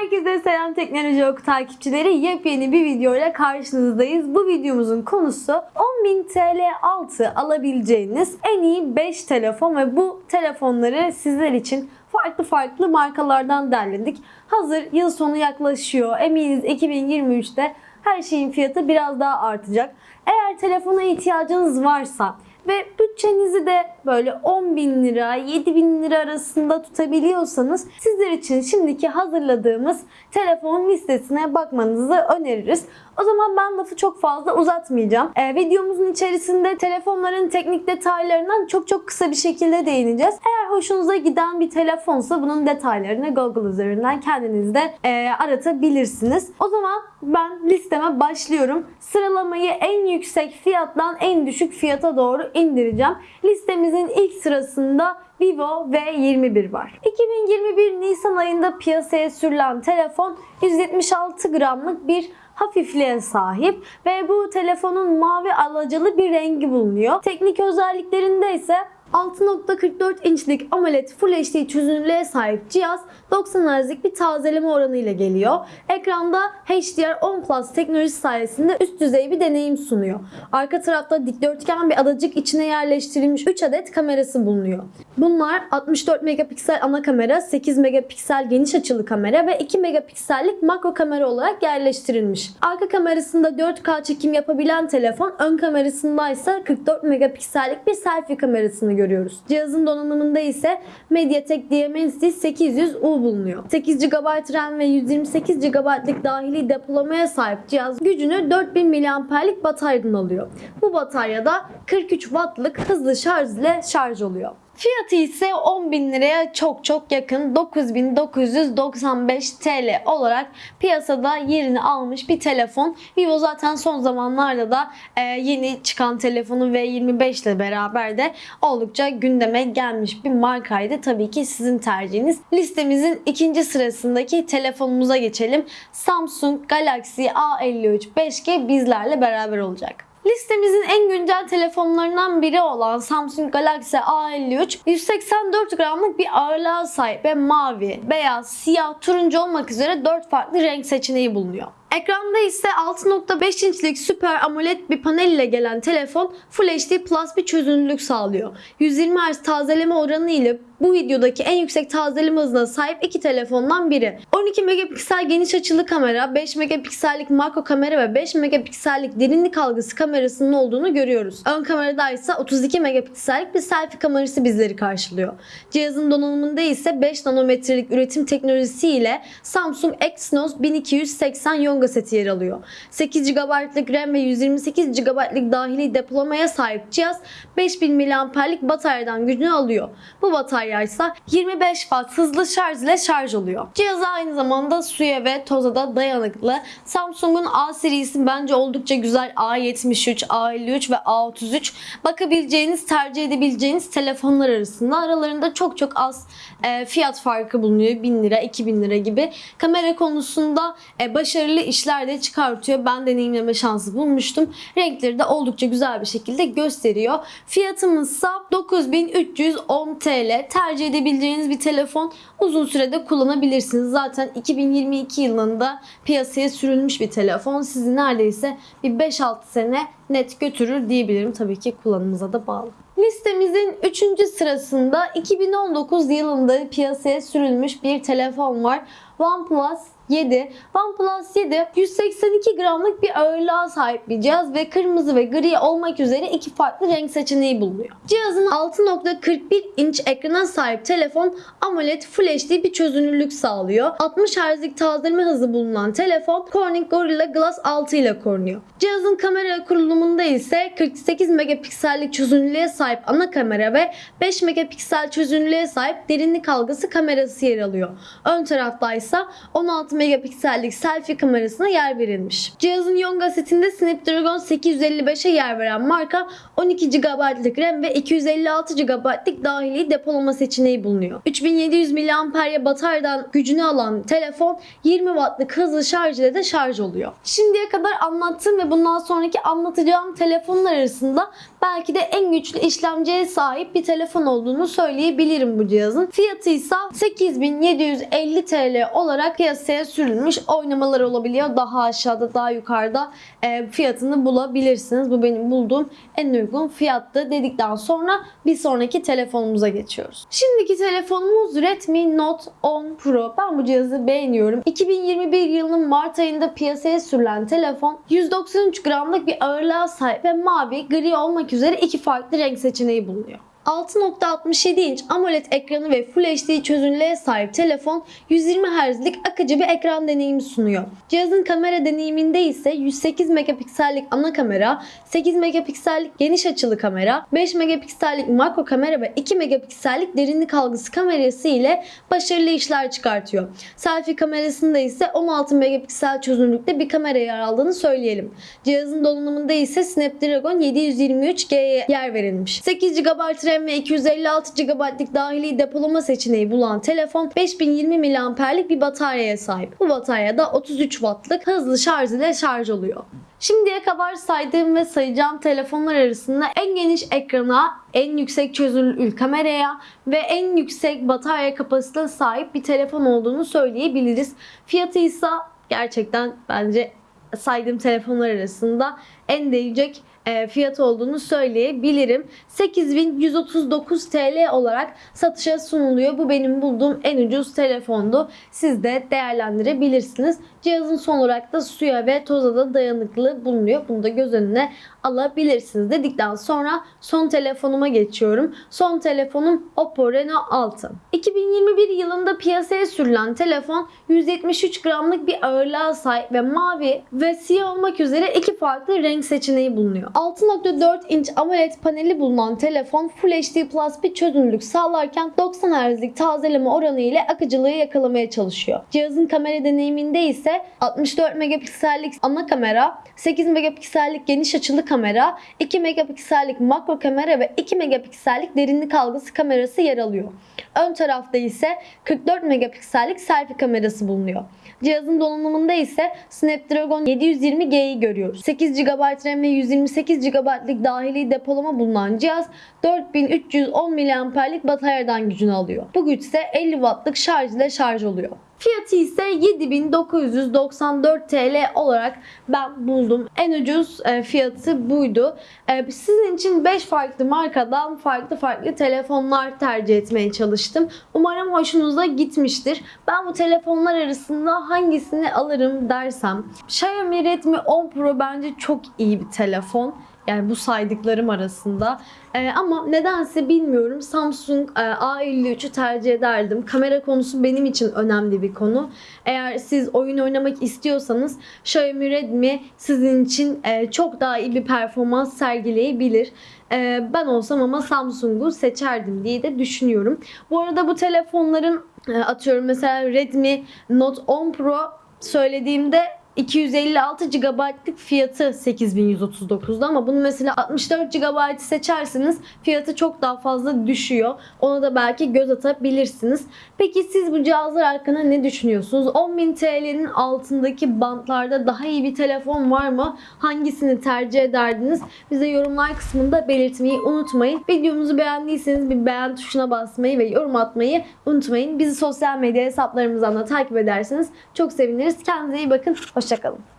Herkese selam Teknoloji Oku takipçileri. Yepyeni bir videoyla karşınızdayız. Bu videomuzun konusu 10.000 TL altı alabileceğiniz en iyi 5 telefon ve bu telefonları sizler için farklı farklı markalardan derledik. Hazır yıl sonu yaklaşıyor. Eminiz 2023'te her şeyin fiyatı biraz daha artacak. Eğer telefona ihtiyacınız varsa ve bütçenizi de böyle 10 bin lira, 7 bin lira arasında tutabiliyorsanız sizler için şimdiki hazırladığımız telefon listesine bakmanızı öneririz. O zaman ben lafı çok fazla uzatmayacağım. Ee, videomuzun içerisinde telefonların teknik detaylarından çok çok kısa bir şekilde değineceğiz. Eğer hoşunuza giden bir telefonsa bunun detaylarını Google üzerinden kendiniz de e, aratabilirsiniz. O zaman ben listeme başlıyorum. Sıralamayı en yüksek fiyattan en düşük fiyata doğru indireceğim. Listemizin ilk sırasında Vivo V21 var. 2021 Nisan ayında piyasaya sürülen telefon 176 gramlık bir hafifliğe sahip ve bu telefonun mavi alacalı bir rengi bulunuyor. Teknik özelliklerinde ise 6.44 inçlik AMOLED Full HD çözünürlüğe sahip cihaz 90 Hz'lik bir tazeleme oranı ile geliyor. Ekranda HDR10 Plus teknolojisi sayesinde üst düzey bir deneyim sunuyor. Arka tarafta dikdörtgen bir adacık içine yerleştirilmiş 3 adet kamerası bulunuyor. Bunlar 64 megapiksel ana kamera, 8 megapiksel geniş açılı kamera ve 2 megapiksellik makro kamera olarak yerleştirilmiş. Arka kamerasında 4K çekim yapabilen telefon, ön kamerasında ise 44 megapiksellik bir selfie kamerasını görüyoruz. Cihazın donanımında ise MediaTek Dimensity 800U bulunuyor. 8 GB RAM ve 128 GB'lık dahili depolamaya sahip cihaz gücünü 4000 mAh'lik bataryadan alıyor. Bu bataryada 43 Watt'lık hızlı şarj ile şarj oluyor. Fiyatı ise 10.000 liraya çok çok yakın 9995 TL olarak piyasada yerini almış bir telefon. Vivo zaten son zamanlarda da e, yeni çıkan telefonu V25 ile beraber de oldukça gündeme gelmiş bir markaydı. Tabii ki sizin tercihiniz. Listemizin ikinci sırasındaki telefonumuza geçelim. Samsung Galaxy A53 5G bizlerle beraber olacak. Listemizin en güncel telefonlarından biri olan Samsung Galaxy A53 184 gramlık bir ağırlığa sahip ve mavi, beyaz, siyah, turuncu olmak üzere 4 farklı renk seçeneği bulunuyor. Ekranda ise 6.5 inçlik süper AMOLED bir panel ile gelen telefon Full HD Plus bir çözünürlük sağlıyor. 120 Hz tazeleme oranı ile bu videodaki en yüksek tazeleme hızına sahip iki telefondan biri. 12 megapiksel geniş açılı kamera, 5 megapiksellik makro kamera ve 5 megapiksellik derinlik algısı kamerasının olduğunu görüyoruz. Ön kamerada ise 32 megapiksellik bir selfie kamerası bizleri karşılıyor. Cihazın donanımında ise 5 nanometrelik üretim teknolojisi ile Samsung Exynos 1280 Yonga seti yer alıyor. 8 GB'lık RAM ve 128 GB'lık dahili depolamaya sahip cihaz 5000 mAh'lik bataryadan gücünü alıyor. Bu batarya ise 25 Watt hızlı şarj ile şarj oluyor. Cihaz aynı zamanda suya ve toza da dayanıklı. Samsung'un A serisi bence oldukça güzel. A73, A53 ve A33 bakabileceğiniz, tercih edebileceğiniz telefonlar arasında. Aralarında çok çok az e, fiyat farkı bulunuyor. 1000 lira, 2000 lira gibi. Kamera konusunda e, başarılı işler de çıkartıyor. Ben deneyimleme şansı bulmuştum. Renkleri de oldukça güzel bir şekilde gösteriyor. Fiyatımızsa 9310 TL. Tercih edebileceğiniz bir telefon uzun sürede kullanabilirsiniz. Zaten 2022 yılında piyasaya sürülmüş bir telefon. Sizi neredeyse bir 5-6 sene net götürür diyebilirim. Tabii ki kullanımıza da bağlı. Listemizin 3. sırasında 2019 yılında piyasaya sürülmüş bir telefon var. OnePlus 7. OnePlus 7 182 gramlık bir ağırlığa sahip bir cihaz ve kırmızı ve gri olmak üzere iki farklı renk seçeneği bulunuyor. Cihazın 6.41 inç ekrana sahip telefon AMOLED Full HD bir çözünürlük sağlıyor. 60 Hz'lik tazeleme hızı bulunan telefon Corning Gorilla Glass 6 ile korunuyor. Cihazın kamera kurulumunda ise 48 megapiksellik çözünürlüğe sahip ana kamera ve 5 megapiksel çözünürlüğe sahip derinlik algısı kamerası yer alıyor. Ön tarafta ise 16 megapiksellik selfie kamerasına yer verilmiş. Cihazın Yonga setinde Snapdragon 855'e yer veren marka 12 GB'lık RAM ve 256 GB'lık dahili depolama seçeneği bulunuyor. 3700 mAh bataryadan gücünü alan telefon 20 Watt'lık hızlı şarj ile de şarj oluyor. Şimdiye kadar anlattığım ve bundan sonraki anlatacağım telefonlar arasında belki de en güçlü işlemciye sahip bir telefon olduğunu söyleyebilirim bu cihazın. Fiyatı ise 8750 TL olarak piyasaya sürülmüş oynamalar olabiliyor. Daha aşağıda, daha yukarıda e, fiyatını bulabilirsiniz. Bu benim bulduğum en uygun fiyattı dedikten sonra bir sonraki telefonumuza geçiyoruz. Şimdiki telefonumuz Redmi Note 10 Pro. Ben bu cihazı beğeniyorum. 2021 yılının Mart ayında piyasaya sürülen telefon 193 gramlık bir ağırlığa sahip ve mavi, gri olmak üzere iki farklı renk seçeneği bulunuyor. 6.67 inç AMOLED ekranı ve Full HD çözünürlüğe sahip telefon 120 Hz'lik akıcı bir ekran deneyimi sunuyor. Cihazın kamera deneyiminde ise 108 megapiksellik ana kamera, 8 megapiksellik geniş açılı kamera, 5 megapiksellik makro kamera ve 2 megapiksellik derinlik algısı kamerası ile başarılı işler çıkartıyor. Selfie kamerasında ise 16 megapiksel çözünürlükte bir kamera yer aldığını söyleyelim. Cihazın donanımında ise Snapdragon 723G'ye yer verilmiş. 8 GB RAM ve 256 GB'lik dahili depolama seçeneği bulan telefon 5020 mAh'lik bir bataryaya sahip. Bu batarya da 33 Watt'lık hızlı şarj ile şarj oluyor. Şimdiye kadar saydığım ve sayacağım telefonlar arasında en geniş ekrana, en yüksek çözünürlük kameraya ve en yüksek batarya kapasitesine sahip bir telefon olduğunu söyleyebiliriz. Fiyatı ise gerçekten bence saydığım telefonlar arasında en değecek fiyat olduğunu söyleyebilirim. 8139 TL olarak satışa sunuluyor. Bu benim bulduğum en ucuz telefondu. Siz de değerlendirebilirsiniz. Cihazın son olarak da suya ve toza da dayanıklı bulunuyor. Bunu da göz önüne alabilirsiniz dedikten sonra son telefonuma geçiyorum. Son telefonum Oppo Reno 6. 2021 yılında piyasaya sürülen telefon 173 gramlık bir ağırlığa sahip ve mavi ve siyah olmak üzere iki farklı renk seçeneği bulunuyor. 6.4 inç AMOLED paneli bulunan telefon Full HD Plus bir çözünürlük sağlarken 90 Hz'lik tazeleme oranı ile akıcılığı yakalamaya çalışıyor. Cihazın kamera deneyiminde ise 64 megapiksellik ana kamera, 8 megapiksellik geniş açılı kamera, 2 megapiksellik makro kamera ve 2 megapiksellik derinlik algısı kamerası yer alıyor. Ön tarafta ise 44 megapiksellik selfie kamerası bulunuyor. Cihazın donanımında ise Snapdragon 720G'yi görüyoruz. 8 GB RAM ve 128 GB'lik dahili depolama bulunan cihaz 4310 mAh'lik bataryadan gücünü alıyor. Bu güç ise 50 Watt'lık şarj ile şarj oluyor. Fiyatı ise 7994 TL olarak ben buldum. En ucuz e, fiyatı buydu. E, Sizin için 5 farklı markadan farklı farklı telefonlar tercih etmeye çalıştım. Umarım hoşunuza gitmiştir. Ben bu telefonlar arasında hangisini alırım dersem Xiaomi Redmi 10 Pro bence çok iyi bir telefon. Yani bu saydıklarım arasında. Ee, ama nedense bilmiyorum Samsung e, A53'ü tercih ederdim. Kamera konusu benim için önemli bir konu. Eğer siz oyun oynamak istiyorsanız Xiaomi Redmi sizin için e, çok daha iyi bir performans sergileyebilir. E, ben olsam ama Samsung'u seçerdim diye de düşünüyorum. Bu arada bu telefonların e, atıyorum mesela Redmi Note 10 Pro söylediğimde 256 GB'lık fiyatı 8139'da ama bunu mesela 64 GB seçerseniz fiyatı çok daha fazla düşüyor. Ona da belki göz atabilirsiniz. Peki siz bu cihazlar hakkında ne düşünüyorsunuz? 10.000 TL'nin altındaki bantlarda daha iyi bir telefon var mı? Hangisini tercih ederdiniz? Bize yorumlar kısmında belirtmeyi unutmayın. Videomuzu beğendiyseniz bir beğen tuşuna basmayı ve yorum atmayı unutmayın. Bizi sosyal medya hesaplarımızdan da takip ederseniz çok seviniriz. Kendinize iyi bakın. Hoşçakalın.